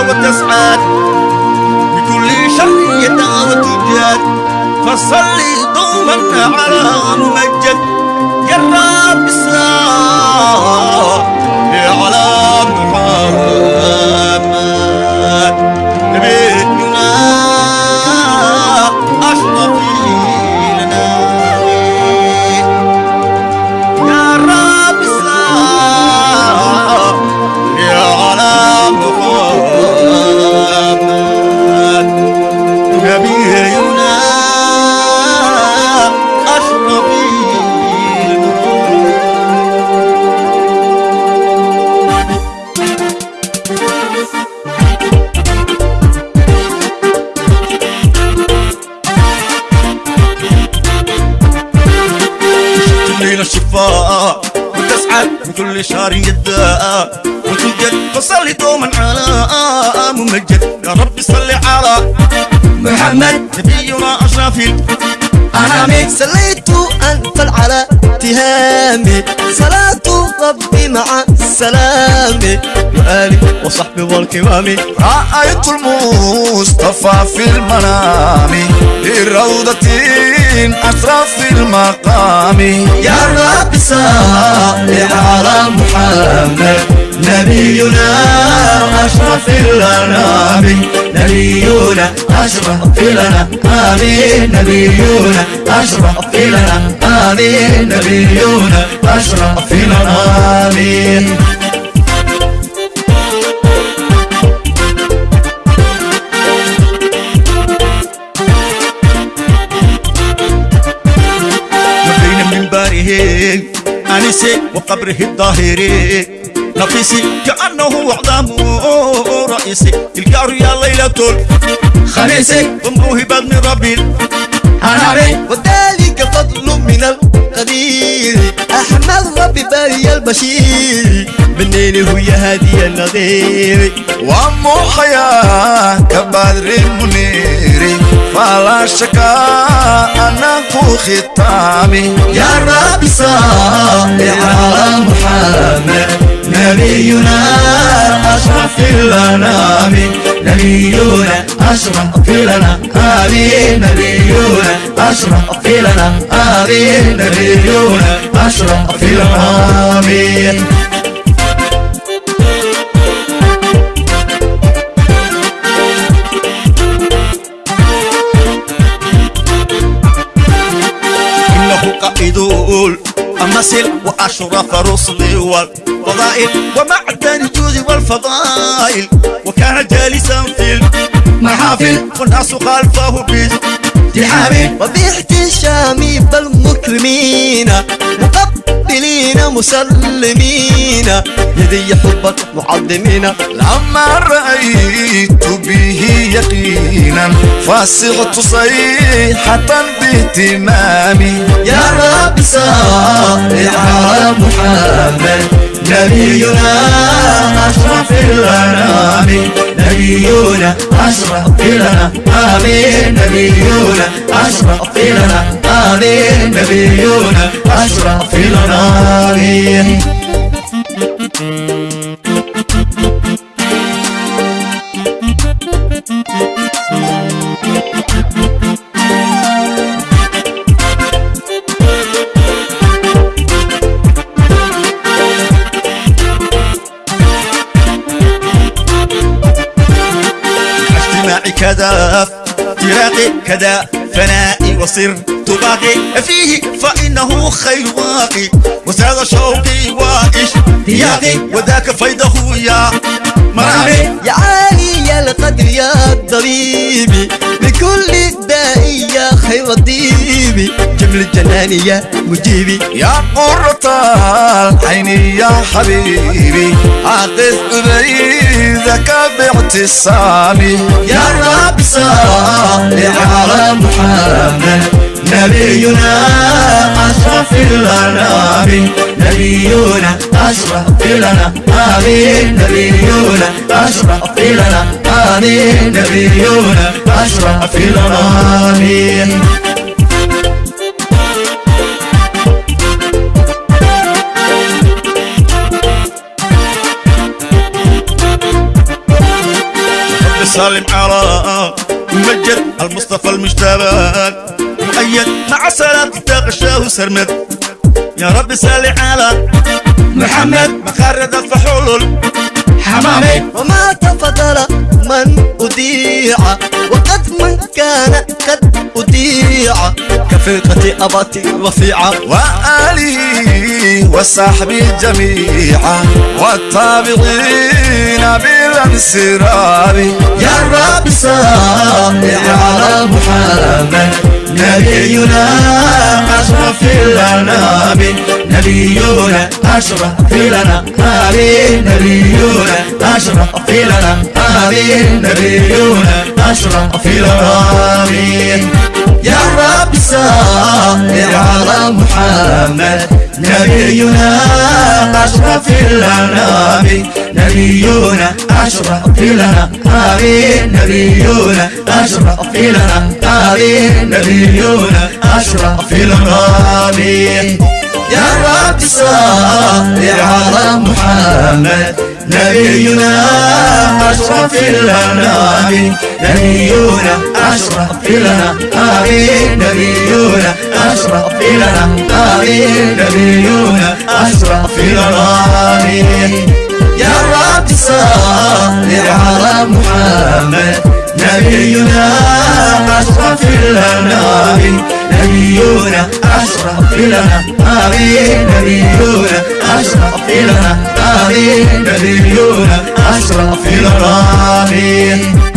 وتسعد بكل شر يدعى وتجاد فصلي دوما على ممجد يا رب السلام نبينا أشرف الأنام الليل الشفاء وتسعد من كل شهر يداء وتوجد فصلي دوما على ممجد يا رب صل على محمد. نبينا أشرف أنامي صليت أنت على تهامي صلاة ربي مع السلام وآلي وصحبي والكرام رأيت المصطفى في المنام في روضة أشرف المقام يا رب. أشرف الأنام نبينا أشرف لنا آمين. نبينا أشرف لنا آمين. نبينا أشرف لنا آمين أنسي وقبره الظاهري نفسي كأنه أعظم رئيسي. القار يا ليلة خميسي وموهبة من ربي أنامي وذلك فضل من القدير. أحمد ربي باري البشير. منين هو هادي النظير؟ ومحيا كبدر المنير. فلا شكا أنه ختامي. يا رب صل على محمد. نبينا أشرف الأنام نبينا أشرف لنا آمين. نبينا أشرف لنا آمين. نبينا أشرف لنا آمين. الأمثل وأشرف رسل والفضائل ومعدن الجود والفضائل. وكان جالسا في المحافل والناس خلفه تحامي وباحتشامي بالمكرمين. مسلمين. يدي حبك معظمين. لما رأيت به يقينا فصغت صيحة باهتمامي يا رب صل على محمد نبينا أشرف الأنام. نبينا أشرف لنا آمين. نبينا أشرف لنا نبينا أشرف لنا آمين أجتماعي كذا فراقي كذا فنائي وصر باقي فيه فإنه خير واقي وساد شوقي واشتياقي وذاك فيضه يا مرامي. يا عالي يا القدر يا طبيبي لكل داء يا خير الطيب جمل الجنان يا مجيبي يا قرة العين يا حبيبي أقف بريدك باعتصامي يا رب صل على محمد. نبينا أشرف الأنام نبينا أشرف آمين. نبينا أشرف آمين. نبينا أشرف آمين سالم على ممجد المصطفى المجتبى مؤيد مع صلاة تغشاه سرمد. يا رب سال على محمد. مخرد الفحول حمامي وما تفضل من أذيع وقد من كان قد أذيع كفرقة أباتي وفيعة وآله وصحبه جميعا. والتابعين بالانسراب يا رب صل على محمد. نبينا أشرف الأنام نبينا أشرف لنا آمين. نبينا أشرف لنا آمين. نبينا أشرف لنا آمين. يا رب صل على محمد. نبينا أشرف الأنام نبينا أشرف لنا آمين نبينا. أشرف لنا آمين نبينا. أشرف لنا آمين يا رب صل على محمد نبينا. أشرف الأنام نبينا. أشرف لنا آمين نبينا. أشرف لنا آمين نبينا. محمد نبينا أشرف الأنام نبينا أشرف آمين نبينا أشرف آمين نبينا أشرف آمين